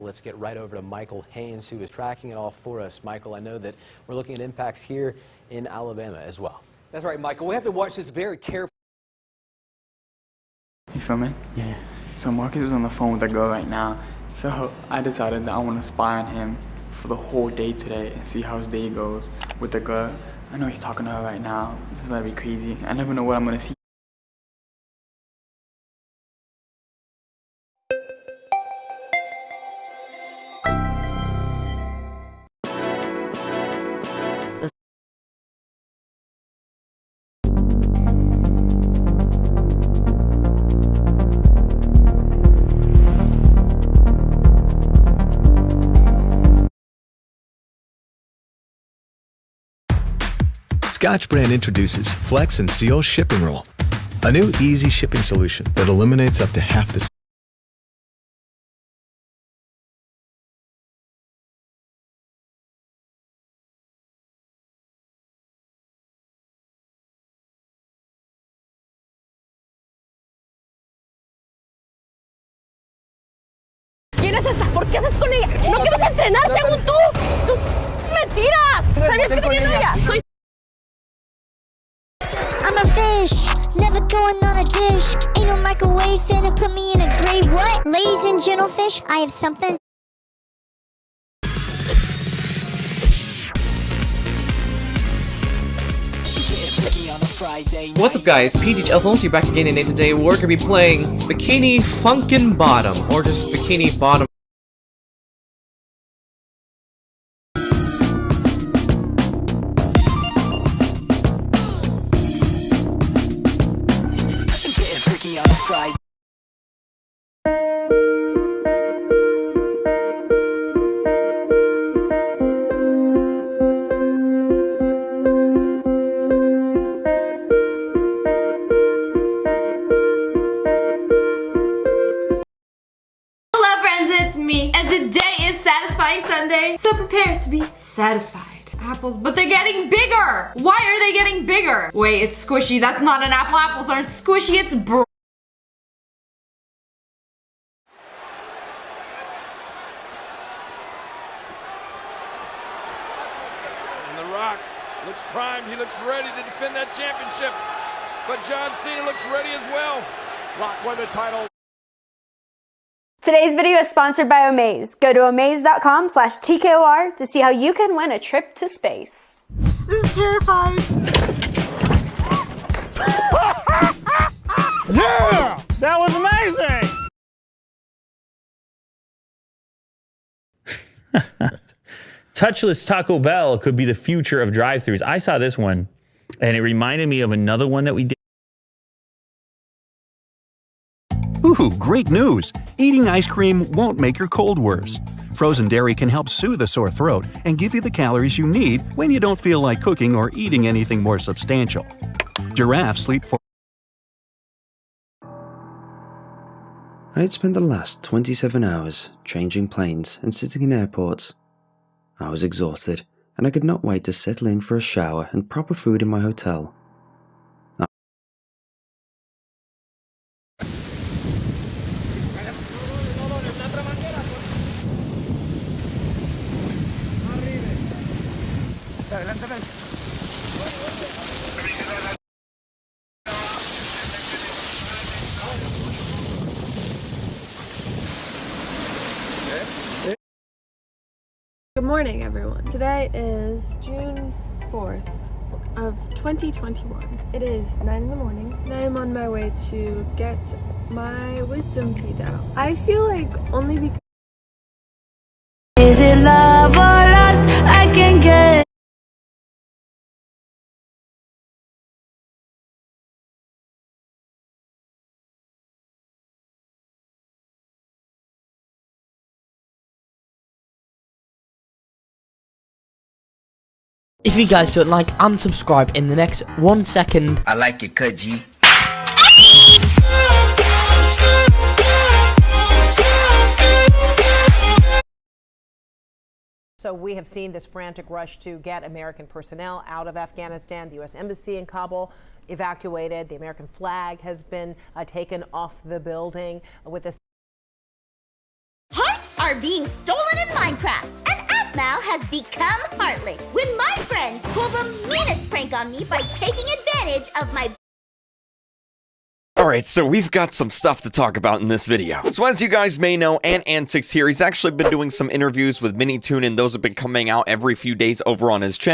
Let's get right over to Michael Haynes, who is tracking it all for us. Michael, I know that we're looking at impacts here in Alabama as well. That's right, Michael. We have to watch this very carefully. You feel me? Yeah. So Marcus is on the phone with a girl right now. So I decided that I want to spy on him for the whole day today and see how his day goes with the girl. I know he's talking to her right now. This is about to be crazy. I never know what I'm going to see. Scotch Brand introduces Flex and Seal Shipping Roll, a new easy shipping solution that eliminates up to half the ¿Quién es esta? ¿Por qué haces con ella? ¿No quieres entrenar según tú? ¡Tú mentiras! ¿Sabías que tenía novia? Soy I'm a fish, never going on a dish. Ain't no microwave finna put me in a grave. What? Ladies and gentlefish, I have something. What's up guys, PH Alphonse here back again and today we're gonna be playing Bikini Funkin' Bottom, or just Bikini Bottom. Hello friends, it's me. And today is Satisfying Sunday, so prepare to be satisfied. Apples, but they're getting bigger! Why are they getting bigger? Wait, it's squishy. That's not an apple. Apples aren't squishy, it's br- And The Rock looks primed. He looks ready to defend that championship. But John Cena looks ready as well. Rock won the title. Today's video is sponsored by Omaze. Go to omaze.com slash TKOR to see how you can win a trip to space. This is terrifying. Yeah! That was amazing! Touchless Taco Bell could be the future of drive-thrus. I saw this one, and it reminded me of another one that we did. Ooh, great news! Eating ice cream won't make your cold worse. Frozen dairy can help soothe a sore throat and give you the calories you need when you don't feel like cooking or eating anything more substantial. Giraffes sleep for I had spent the last 27 hours changing planes and sitting in airports. I was exhausted, and I could not wait to settle in for a shower and proper food in my hotel. Good morning, everyone. Today is June 4th of 2021. It is 9 in the morning, and I am on my way to get my wisdom teeth out. I feel like only because If you guys don't like, unsubscribe in the next one second. I like it, cut So we have seen this frantic rush to get American personnel out of Afghanistan. The U.S. Embassy in Kabul evacuated. The American flag has been uh, taken off the building with this. Hearts are being stolen in Minecraft. Aphmau has become heartless when my friends pull the meanest prank on me by taking advantage of my Alright, so we've got some stuff to talk about in this video. So as you guys may know, Ant Antics here, he's actually been doing some interviews with Minitoon and those have been coming out every few days over on his channel.